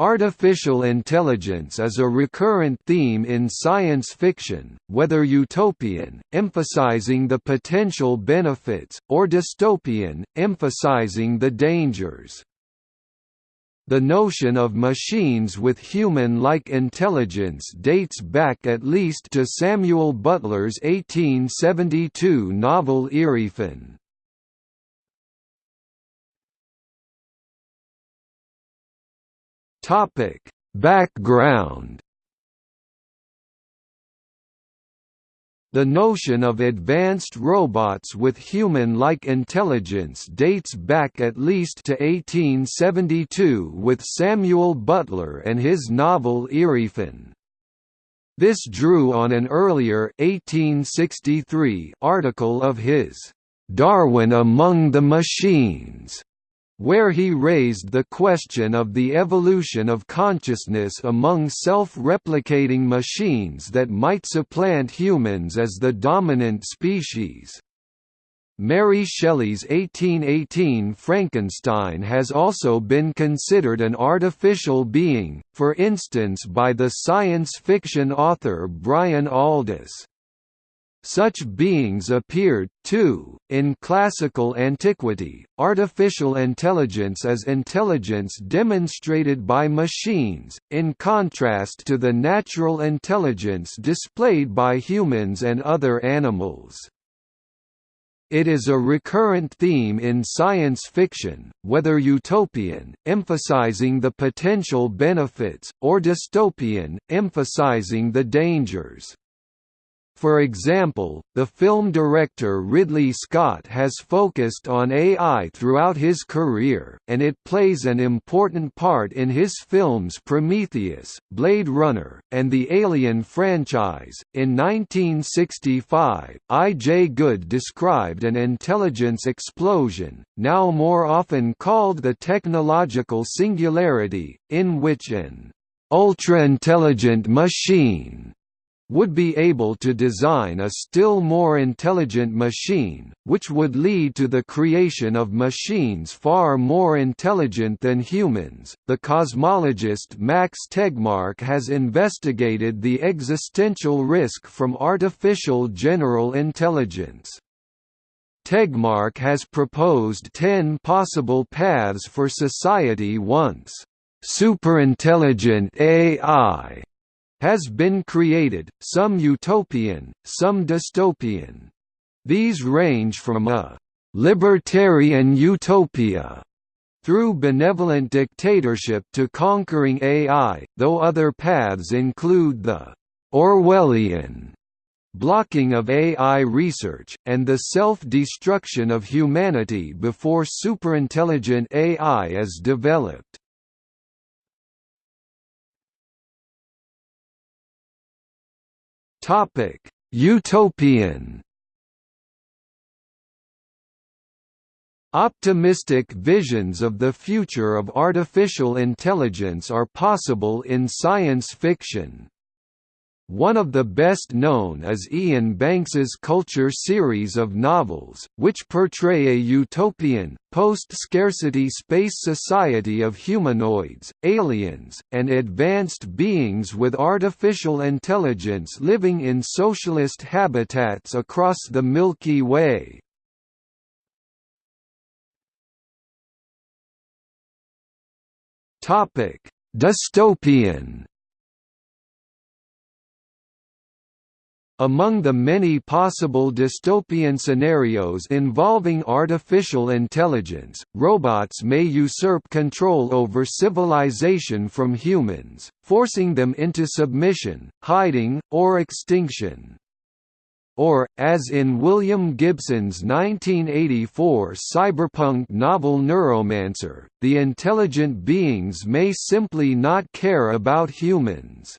Artificial intelligence is a recurrent theme in science fiction, whether utopian, emphasizing the potential benefits, or dystopian, emphasizing the dangers. The notion of machines with human-like intelligence dates back at least to Samuel Butler's 1872 novel Erewhon. Topic: Background The notion of advanced robots with human-like intelligence dates back at least to 1872 with Samuel Butler and his novel Erewhon. This drew on an earlier 1863 article of his, "'Darwin Among the Machines' where he raised the question of the evolution of consciousness among self-replicating machines that might supplant humans as the dominant species. Mary Shelley's 1818 Frankenstein has also been considered an artificial being, for instance by the science fiction author Brian Aldiss. Such beings appeared, too, in classical antiquity. Artificial intelligence is intelligence demonstrated by machines, in contrast to the natural intelligence displayed by humans and other animals. It is a recurrent theme in science fiction, whether utopian, emphasizing the potential benefits, or dystopian, emphasizing the dangers. For example, the film director Ridley Scott has focused on AI throughout his career, and it plays an important part in his films Prometheus, Blade Runner, and the Alien franchise. In 1965, I. J. Good described an intelligence explosion, now more often called the technological singularity, in which an ultra-intelligent machine would be able to design a still more intelligent machine, which would lead to the creation of machines far more intelligent than humans. The cosmologist Max Tegmark has investigated the existential risk from artificial general intelligence. Tegmark has proposed ten possible paths for society once superintelligent AI has been created, some utopian, some dystopian. These range from a «libertarian utopia» through benevolent dictatorship to conquering AI, though other paths include the «Orwellian» blocking of AI research, and the self-destruction of humanity before superintelligent AI is developed. Topic: Utopian. Optimistic visions of the future of artificial intelligence are possible in science fiction. One of the best known is Iain Banks's Culture series of novels, which portray a utopian, post-scarcity space society of humanoids, aliens, and advanced beings with artificial intelligence living in socialist habitats across the Milky Way. Dystopian Among the many possible dystopian scenarios involving artificial intelligence, robots may usurp control over civilization from humans, forcing them into submission, hiding, or extinction. Or, as in William Gibson's 1984 cyberpunk novel Neuromancer, the intelligent beings may simply not care about humans.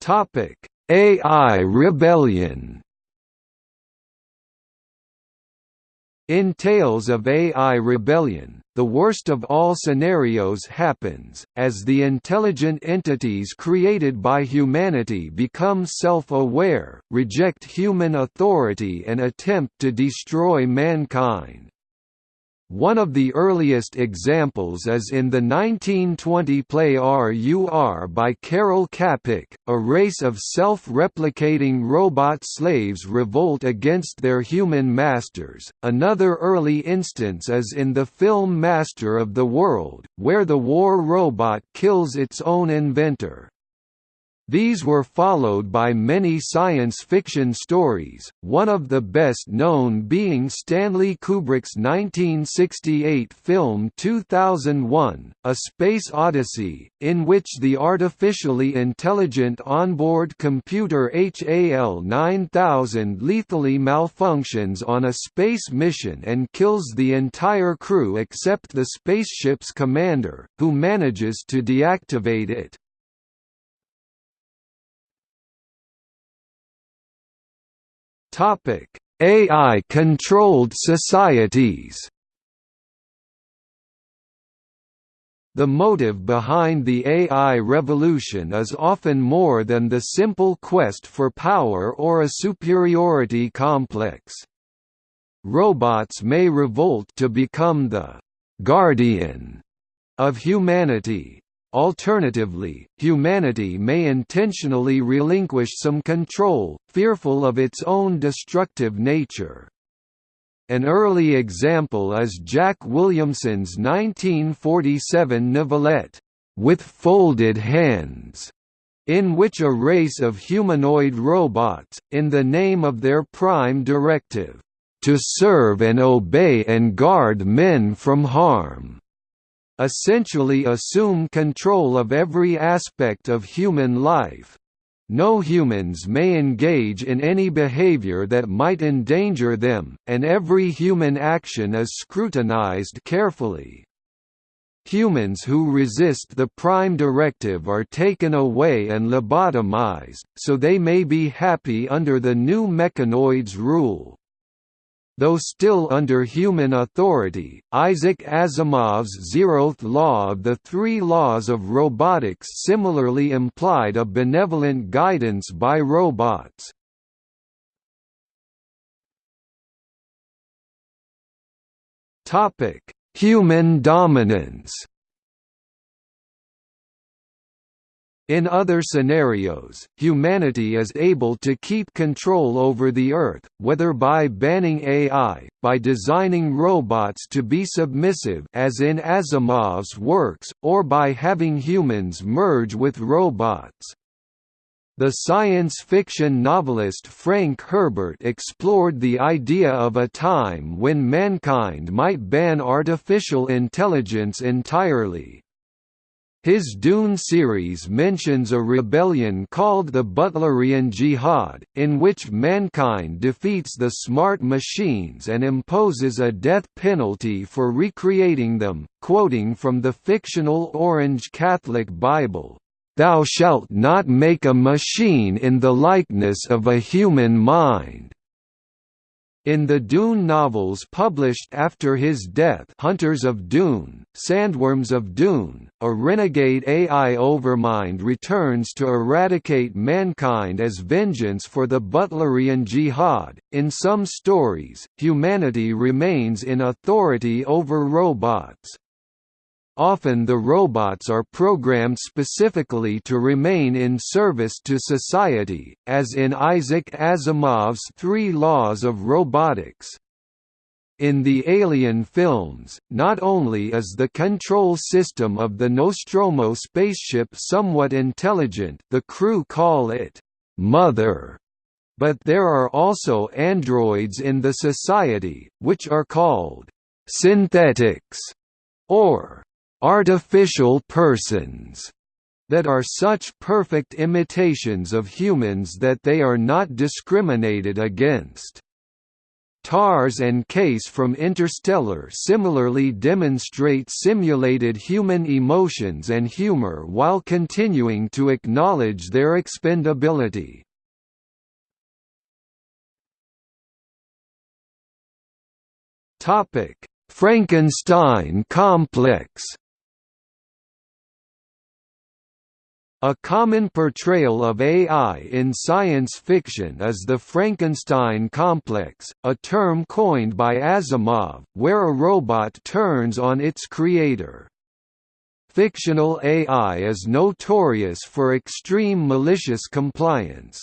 Topic: AI rebellion. In Tales of AI Rebellion, the worst of all scenarios happens, as the intelligent entities created by humanity become self-aware, reject human authority and attempt to destroy mankind. One of the earliest examples is in the 1920 play R.U.R. by Karel Čapek, a race of self-replicating robot slaves revolt against their human masters. Another early instance is in the film Master of the World, where the war robot kills its own inventor. These were followed by many science fiction stories, one of the best known being Stanley Kubrick's 1968 film 2001, A Space Odyssey, in which the artificially intelligent onboard computer HAL 9000 lethally malfunctions on a space mission and kills the entire crew except the spaceship's commander, who manages to deactivate it. Topic: AI-controlled societies. The motive behind the AI revolution is often more than the simple quest for power or a superiority complex. Robots may revolt to become the «guardian» of humanity, Alternatively, humanity may intentionally relinquish some control, fearful of its own destructive nature. An early example is Jack Williamson's 1947 novelette, With Folded Hands, in which a race of humanoid robots, in the name of their prime directive, to serve and obey and guard men from harm essentially assume control of every aspect of human life. No humans may engage in any behavior that might endanger them, and every human action is scrutinized carefully. Humans who resist the Prime Directive are taken away and lobotomized, so they may be happy under the new mechanoid's rule. Though still under human authority, Isaac Asimov's zeroth law of the three laws of robotics similarly implied a benevolent guidance by robots. Human dominance In other scenarios, humanity is able to keep control over the Earth, whether by banning AI, by designing robots to be submissive as in Asimov's works, or by having humans merge with robots. The science fiction novelist Frank Herbert explored the idea of a time when mankind might ban artificial intelligence entirely, his Dune series mentions a rebellion called the Butlerian Jihad, in which mankind defeats the smart machines and imposes a death penalty for recreating them, quoting from the fictional Orange Catholic Bible, "'Thou shalt not make a machine in the likeness of a human mind' In the Dune novels published after his death Hunters of Dune, Sandworms of Dune, a renegade AI overmind returns to eradicate mankind as vengeance for the Butlerian Jihad. In some stories, humanity remains in authority over robots. Often the robots are programmed specifically to remain in service to society, as in Isaac Asimov's Three Laws of Robotics. In the Alien films, not only is the control system of the Nostromo spaceship somewhat intelligent the crew call it, "'Mother' but there are also androids in the society, which are called "'synthetics' or artificial persons that are such perfect imitations of humans that they are not discriminated against. TARS and Case from Interstellar similarly demonstrate simulated human emotions and humor while continuing to acknowledge their expendability. Frankenstein complex A common portrayal of AI in science fiction is the Frankenstein complex, a term coined by Asimov, where a robot turns on its creator. Fictional AI is notorious for extreme malicious compliance.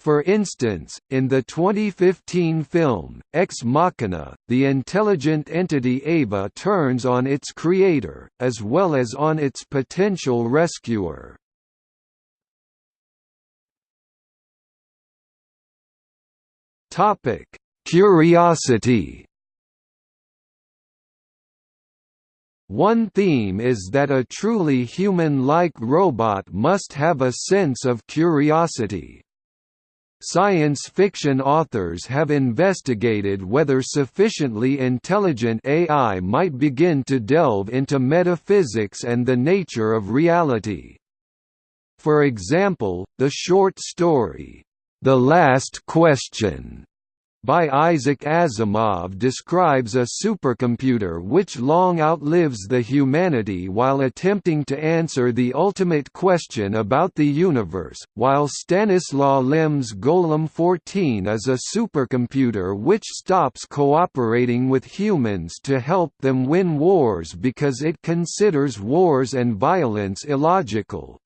For instance, in the 2015 film, Ex Machina, the intelligent entity Ava turns on its creator, as well as on its potential rescuer. Topic: Curiosity. One theme is that a truly human-like robot must have a sense of curiosity. Science fiction authors have investigated whether sufficiently intelligent AI might begin to delve into metaphysics and the nature of reality. For example, the short story, the Last Question by Isaac Asimov describes a supercomputer which long outlives the humanity while attempting to answer the ultimate question about the universe, while Stanislaw Lem's Golem 14 is a supercomputer which stops cooperating with humans to help them win wars because it considers wars and violence illogical.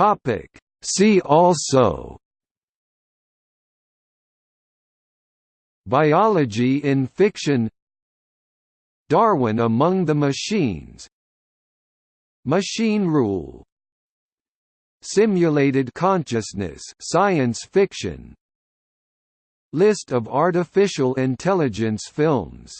Topic. See also Biology in fiction Darwin among the machines Machine rule Simulated consciousness science fiction List of artificial intelligence films